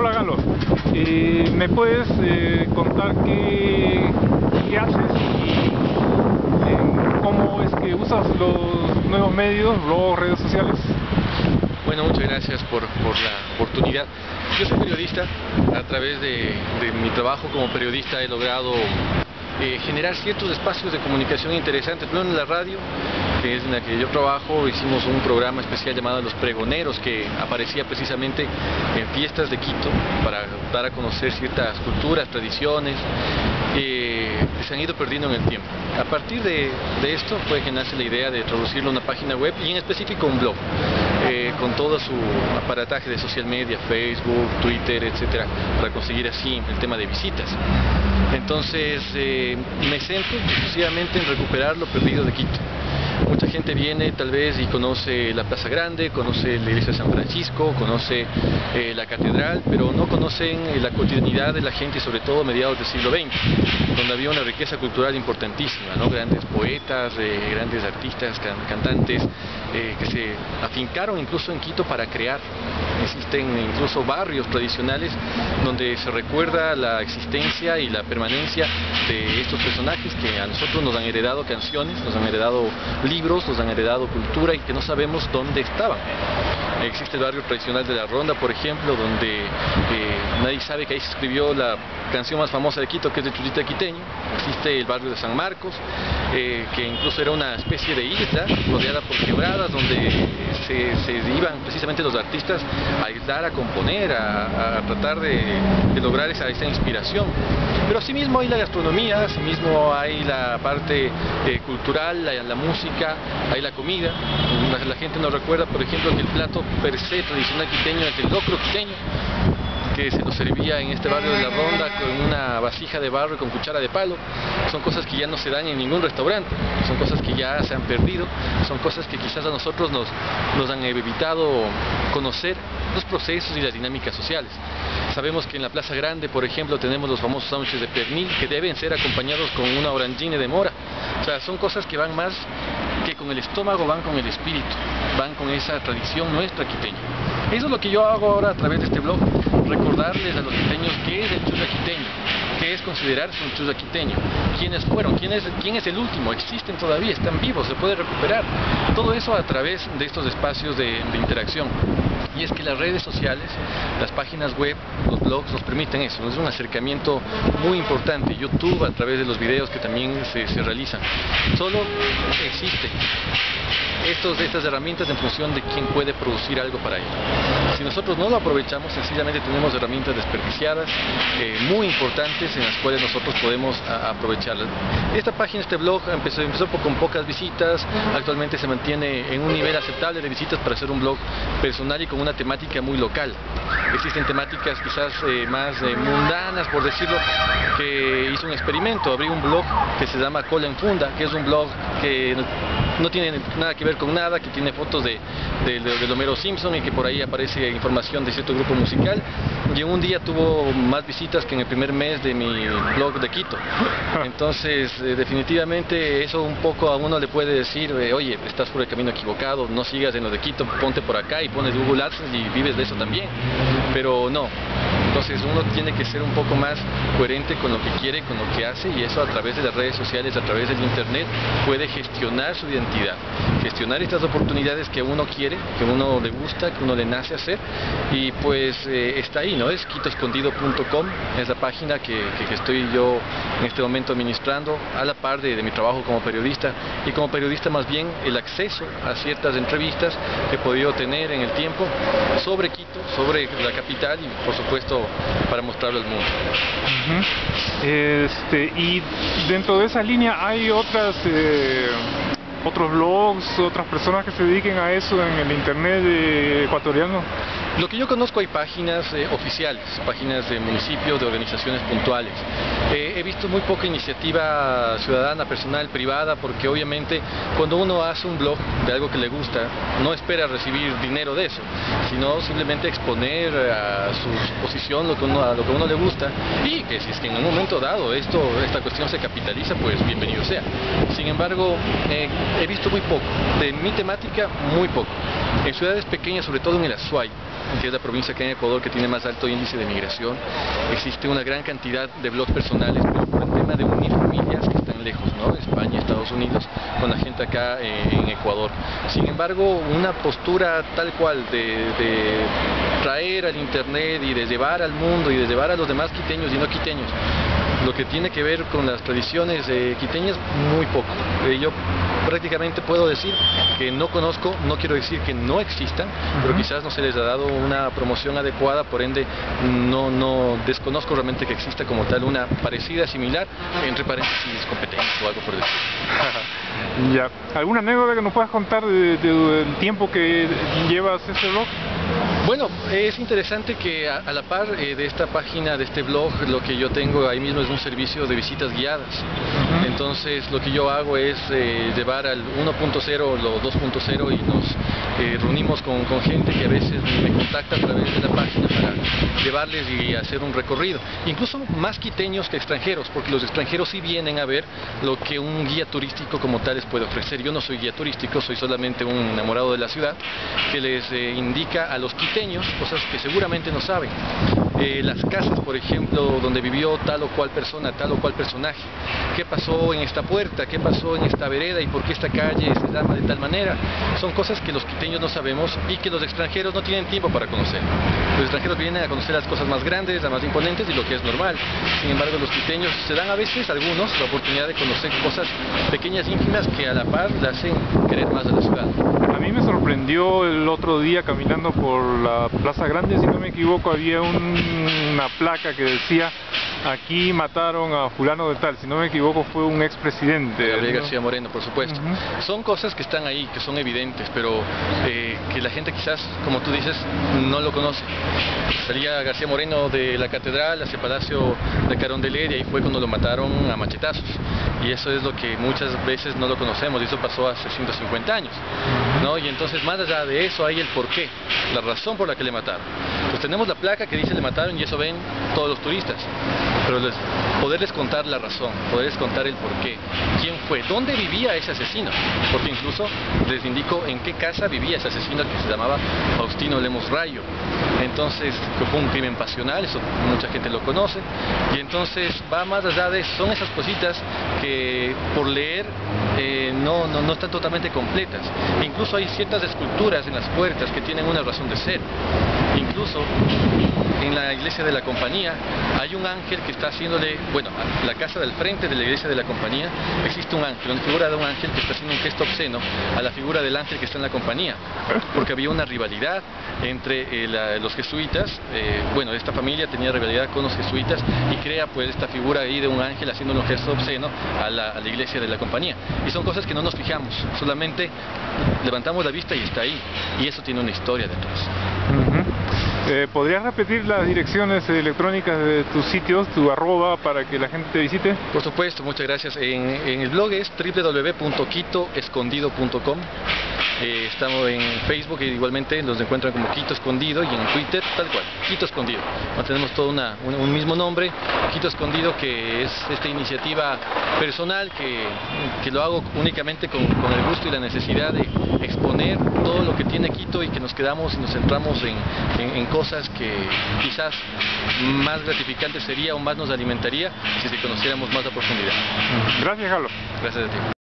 Hola Galo, eh, ¿me puedes eh, contar qué, haces y eh, cómo es que usas los nuevos medios, blogs, redes sociales? Bueno, muchas gracias por, la oportunidad. Yo soy periodista, a través de, mi trabajo como periodista he logrado generar ciertos espacios de comunicación interesantes. Primero en la radio, que es en la que yo trabajo, hicimos un programa especial llamado Los Pregoneros, que aparecía precisamente en fiestas de Quito para dar a conocer ciertas culturas, tradiciones, eh, que se han ido perdiendo en el tiempo. A partir de, de esto fue que nace la idea de traducirlo a una página web y en específico un blog. Eh, con todo su aparataje de social media, Facebook, Twitter, etcétera, para conseguir así el tema de visitas. Entonces eh, me centro exclusivamente en recuperar lo perdido de Quito. Mucha gente viene tal vez y conoce la Plaza Grande, conoce la iglesia de San Francisco, conoce eh, la catedral, pero no conocen eh, la cotidianidad de la gente sobre todo a mediados del siglo XX, donde había una riqueza cultural importantísima, ¿no? grandes poetas, eh, grandes artistas, can cantantes eh, que se afincaron incluso en Quito para crear. Existen incluso barrios tradicionales donde se recuerda la existencia y la permanencia de estos personajes que a nosotros nos han heredado canciones, nos han heredado libros, nos han heredado cultura y que no sabemos dónde estaban. Existe el barrio tradicional de La Ronda, por ejemplo, donde eh, nadie sabe que ahí se escribió la canción más famosa de Quito, que es de Chulita Quiteño. Existe el barrio de San Marcos, eh, que incluso era una especie de isla rodeada por quebradas, donde se, se iban precisamente los artistas a aislar, a componer, a, tratar de, lograr esa, esa, inspiración. Pero asimismo hay la gastronomía, asimismo hay la parte eh, cultural, la, la, música, hay la comida. La, la, gente nos recuerda, por ejemplo, que el plato per se tradicional quiteño es el locro quiteño, que se nos servía en este barrio de la Ronda con una vasija de barro y con cuchara de palo. Son cosas que ya no se dan en ningún restaurante, son cosas que ya se han perdido, son cosas que quizás a nosotros nos, nos han evitado conocer los procesos y las dinámicas sociales. Sabemos que en la Plaza Grande, por ejemplo, tenemos los famosos sándwiches de pernil que deben ser acompañados con una orangine de mora. O sea, son cosas que van más que con el estómago, van con el espíritu, van con esa tradición nuestra quiteña. Eso es lo que yo hago ahora a través de este blog, recordarles a los quiteños qué es el chuza quiteño, qué es considerarse un chuza quiteño, quiénes fueron, quién es, quién es el último, existen todavía, están vivos, se puede recuperar. Todo eso a través de estos espacios de, de interacción. Es que las redes sociales, las páginas web, los blogs nos permiten eso, es un acercamiento muy importante. YouTube a través de los videos que también se, se realizan. Solo existen estos, estas herramientas en función de quién puede producir algo para ello. Si nosotros no lo aprovechamos, sencillamente tenemos herramientas desperdiciadas, eh, muy importantes, en las cuales nosotros podemos aprovecharlas. Esta página, este blog, empezó, empezó con pocas visitas, actualmente se mantiene en un nivel aceptable de visitas para hacer un blog personal y con una temática muy local. Existen temáticas quizás eh, más eh, mundanas, por decirlo, que hizo un experimento, abrí un blog que se llama Cola en Funda, que es un blog que no tiene nada que ver con nada, que tiene fotos de, de, de, de Homero Simpson y que por ahí aparece información de cierto grupo musical. Y en un día tuvo más visitas que en el primer mes de mi blog de Quito. Entonces, eh, definitivamente eso un poco a uno le puede decir, eh, oye, estás por el camino equivocado, no sigas en lo de Quito, ponte por acá y pones Google AdSense y vives de eso también. Pero no, entonces uno tiene que ser un poco más coherente con lo que quiere, con lo que hace y eso a través de las redes sociales, a través del internet puede gestionar su identidad, gestionar estas oportunidades que uno quiere, que uno le gusta, que uno le nace hacer y pues eh, está ahí, ¿no? Es quitoescondido.com, es la página que, estoy yo en este momento administrando a la par de mi trabajo como periodista y como periodista más bien el acceso a ciertas entrevistas que he podido tener en el tiempo sobre Quito, sobre la capital y por supuesto para mostrarlo al mundo. Este, y dentro de esa línea hay otras eh, otros blogs, otras personas que se dediquen a eso en el internet eh, ecuatoriano. Lo que yo conozco hay páginas eh, oficiales, páginas de municipios, de organizaciones puntuales. Eh, he visto muy poca iniciativa ciudadana, personal, privada, porque obviamente cuando uno hace un blog de algo que le gusta, no espera recibir dinero de eso, sino simplemente exponer a su posición lo que uno, a lo que uno le gusta y que si es que en un momento dado esto, esta cuestión se capitaliza, pues bienvenido sea. Sin embargo, eh, he visto muy poco, de mi temática muy poco. En ciudades pequeñas, sobre todo en el Azuay, que es la provincia acá en Ecuador que tiene más alto índice de migración. Existe una gran cantidad de blogs personales, pero el tema de unir familias que están lejos, ¿no? España, Estados Unidos, con la gente acá eh, en Ecuador. Sin embargo, una postura tal cual de, traer al Internet y de llevar al mundo y de llevar a los demás quiteños y no quiteños lo que tiene que ver con las tradiciones eh, quiteñas, muy poco. Eh, yo prácticamente puedo decir que no conozco, no quiero decir que no existan, pero quizás no se les ha dado una promoción adecuada, por ende no, no desconozco realmente que exista como tal una parecida, similar, entre paréntesis competencia o algo por decir. ya. ¿Alguna anécdota que nos puedas contar del tiempo que llevas ese blog? Bueno, es interesante que a, la par eh, de esta página, de este blog, lo que yo tengo ahí mismo es un servicio de visitas guiadas. Entonces lo que yo hago es eh, llevar al 1.0 o 2.0 y nos eh, reunimos con, gente que a veces me contacta a través de la página para llevarles y hacer un recorrido. Incluso más quiteños que extranjeros, porque los extranjeros sí vienen a ver lo que un guía turístico como tal les puede ofrecer. Yo no soy guía turístico, soy solamente un enamorado de la ciudad que les indica a los quiteños cosas que seguramente no saben. Eh, las casas, por ejemplo, donde vivió tal o cual persona, tal o cual personaje. ¿Qué pasó en esta puerta? ¿Qué pasó en esta vereda? ¿Y por qué esta calle se llama de tal manera? Son cosas que los quiteños no sabemos y que los extranjeros no tienen tiempo para conocer. Los extranjeros vienen a conocer las cosas más grandes, las más imponentes y lo que es normal. Sin embargo, los quiteños se dan a veces, algunos, la oportunidad de conocer cosas pequeñas, íntimas, que a la par le hacen querer más a la ciudad. A mí me sorprendió el otro día caminando por la Plaza Grande, si no me equivoco, había una placa que decía aquí mataron a fulano de tal, si no me equivoco fue un expresidente. Gabriel García Moreno, por supuesto. Son cosas que están ahí, que son evidentes, pero eh, que la gente quizás, como tú dices, no lo conoce. Salía García Moreno de la catedral hacia el Palacio de Carondelet y ahí fue cuando lo mataron a machetazos. Y eso es lo que muchas veces no lo conocemos, y eso pasó hace 150 años. ¿no? Y entonces más allá de eso hay el porqué, la razón por la que le mataron. Tenemos la placa que dice le mataron y eso ven todos los turistas pero les, poderles contar la razón, poderles contar el porqué, quién fue, dónde vivía ese asesino, porque incluso les indico en qué casa vivía ese asesino que se llamaba Faustino Lemos Rayo. Entonces, que fue un crimen pasional, eso mucha gente lo conoce, y entonces va más allá de, son esas cositas que por leer eh, no, no, no, están totalmente completas. incluso hay ciertas esculturas en las puertas que tienen una razón de ser. Incluso en la iglesia de la compañía hay un ángel que está haciéndole, bueno, la casa del frente de la iglesia de la compañía existe un ángel, una figura de un ángel que está haciendo un gesto obsceno a la figura del ángel que está en la compañía, porque había una rivalidad entre eh, los jesuitas, eh, bueno, esta familia tenía rivalidad con los jesuitas y crea pues esta figura ahí de un ángel haciendo un gesto obsceno a la, a la iglesia de la compañía. Y son cosas que no nos fijamos, solamente levantamos la vista y está ahí, y eso tiene una historia detrás. Eh, ¿Podrías repetir las direcciones electrónicas de tus sitios, tu arroba, para que la gente te visite? Por supuesto, muchas gracias. En el blog es www.quitoescondido.com. Eh, estamos en Facebook igualmente nos encuentran como Quito Escondido y en Twitter tal cual, Quito Escondido. tenemos todo una, un, mismo nombre, Quito Escondido, que es esta iniciativa personal que, que lo hago únicamente con, con, el gusto y la necesidad de exponer todo lo que tiene Quito y que nos quedamos y nos centramos en, en, en cosas que quizás más gratificantes sería o más nos alimentaría si se conociéramos más a profundidad. Gracias, Carlos. Gracias a ti.